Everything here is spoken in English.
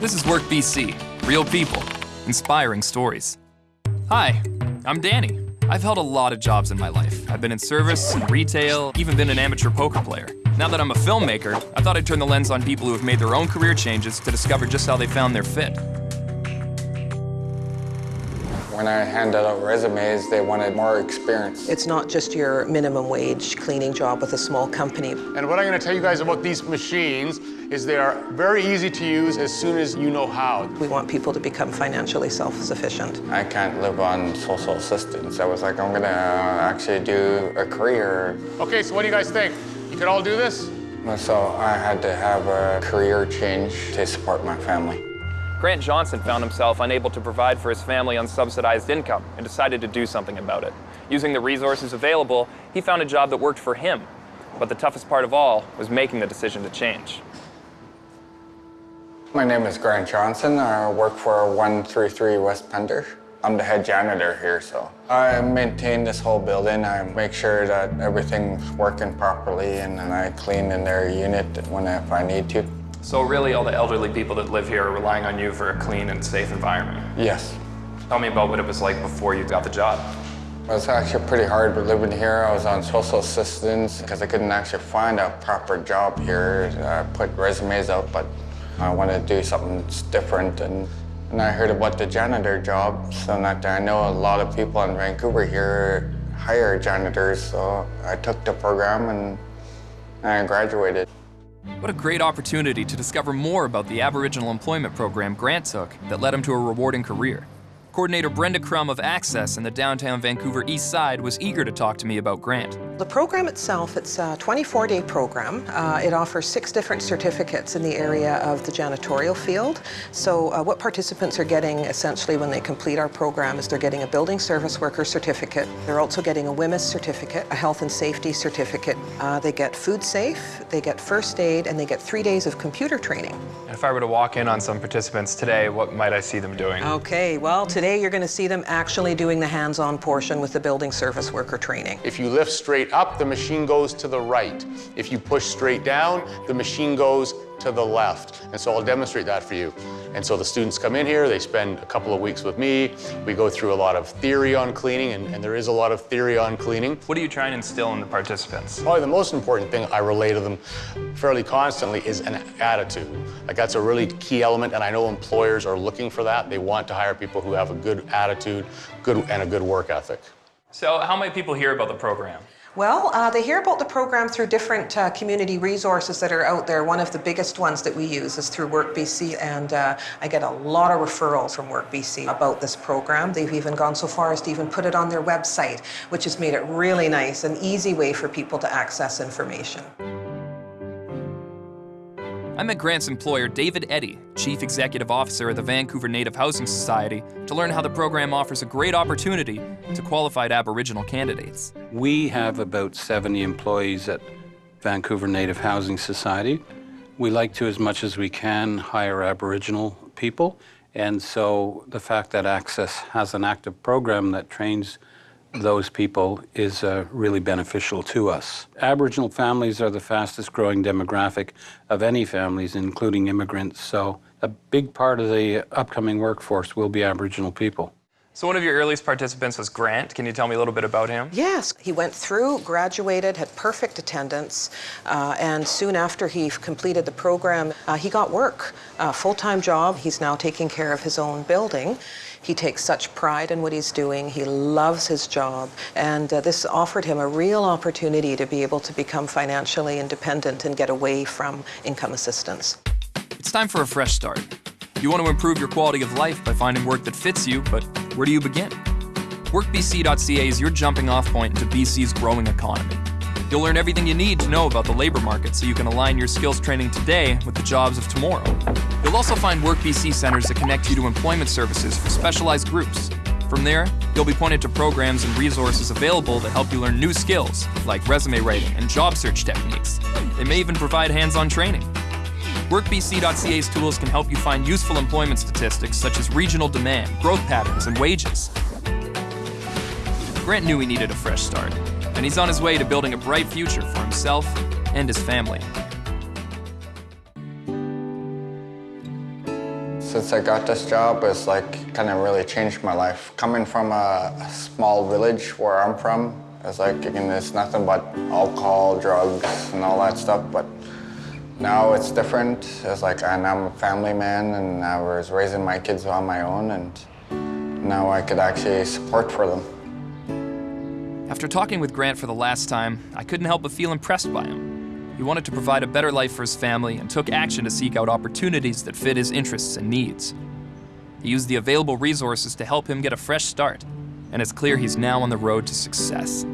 This is Work BC, real people, inspiring stories. Hi, I'm Danny. I've held a lot of jobs in my life. I've been in service, retail, even been an amateur poker player. Now that I'm a filmmaker, I thought I'd turn the lens on people who have made their own career changes to discover just how they found their fit. When I handed out resumes, they wanted more experience. It's not just your minimum wage cleaning job with a small company. And what I'm going to tell you guys about these machines is they are very easy to use as soon as you know how. We want people to become financially self-sufficient. I can't live on social assistance. I was like, I'm going to uh, actually do a career. Okay, so what do you guys think? You could all do this? So I had to have a career change to support my family. Grant Johnson found himself unable to provide for his family on subsidized income and decided to do something about it. Using the resources available, he found a job that worked for him. But the toughest part of all was making the decision to change. My name is Grant Johnson. I work for 133 West Pender. I'm the head janitor here, so I maintain this whole building. I make sure that everything's working properly, and then I clean in their unit when if I need to. So really all the elderly people that live here are relying on you for a clean and safe environment. Yes. Tell me about what it was like before you got the job. It was actually pretty hard living here. I was on social assistance because I couldn't actually find a proper job here. I put resumes out, but I wanted to do something different. And, and I heard about the janitor job, so that I know a lot of people in Vancouver here hire janitors, so I took the program and I graduated. What a great opportunity to discover more about the Aboriginal Employment Program Grant took that led him to a rewarding career. Coordinator Brenda Crum of Access in the downtown Vancouver East Side was eager to talk to me about Grant. The program itself, it's a 24-day program. Uh, it offers six different certificates in the area of the janitorial field. So uh, what participants are getting essentially when they complete our program is they're getting a building service worker certificate. They're also getting a WHMIS certificate, a health and safety certificate. Uh, they get food safe, they get first aid, and they get three days of computer training. And if I were to walk in on some participants today, what might I see them doing? Okay, well, today you're going to see them actually doing the hands-on portion with the building service worker training. If you lift straight up, the machine goes to the right. If you push straight down, the machine goes to the left. And so I'll demonstrate that for you. And so the students come in here, they spend a couple of weeks with me. We go through a lot of theory on cleaning, and, and there is a lot of theory on cleaning. What are you trying to instill in the participants? Probably the most important thing I relay to them fairly constantly is an attitude. Like that's a really key element, and I know employers are looking for that. They want to hire people who have a good attitude good, and a good work ethic. So how might people hear about the program? Well, uh, they hear about the program through different uh, community resources that are out there. One of the biggest ones that we use is through WorkBC, and uh, I get a lot of referrals from WorkBC about this program. They've even gone so far as to even put it on their website, which has made it really nice, an easy way for people to access information. I met Grant's employer, David Eddy, Chief Executive Officer of the Vancouver Native Housing Society, to learn how the program offers a great opportunity to qualified Aboriginal candidates. We have about 70 employees at Vancouver Native Housing Society. We like to, as much as we can, hire Aboriginal people. And so the fact that Access has an active program that trains those people is uh, really beneficial to us. Aboriginal families are the fastest growing demographic of any families, including immigrants, so a big part of the upcoming workforce will be Aboriginal people. So one of your earliest participants was Grant. Can you tell me a little bit about him? Yes, he went through, graduated, had perfect attendance, uh, and soon after he completed the program, uh, he got work, a full-time job. He's now taking care of his own building. He takes such pride in what he's doing. He loves his job. And uh, this offered him a real opportunity to be able to become financially independent and get away from income assistance. It's time for a fresh start. You want to improve your quality of life by finding work that fits you, but where do you begin? WorkBC.ca is your jumping off point into BC's growing economy. You'll learn everything you need to know about the labor market so you can align your skills training today with the jobs of tomorrow. You'll also find WorkBC centers that connect you to employment services for specialized groups. From there, you'll be pointed to programs and resources available that help you learn new skills, like resume writing and job search techniques. They may even provide hands-on training. WorkBC.ca's tools can help you find useful employment statistics such as regional demand, growth patterns, and wages. Grant knew he needed a fresh start, and he's on his way to building a bright future for himself and his family. Since I got this job, it's like kind of really changed my life. Coming from a, small village where I'm from, it's like again, it's nothing but alcohol, drugs, and all that stuff. But now it's different. It's like and I'm a family man, and I was raising my kids on my own, and now I could actually support for them. After talking with Grant for the last time, I couldn't help but feel impressed by him. He wanted to provide a better life for his family and took action to seek out opportunities that fit his interests and needs. He used the available resources to help him get a fresh start, and it's clear he's now on the road to success.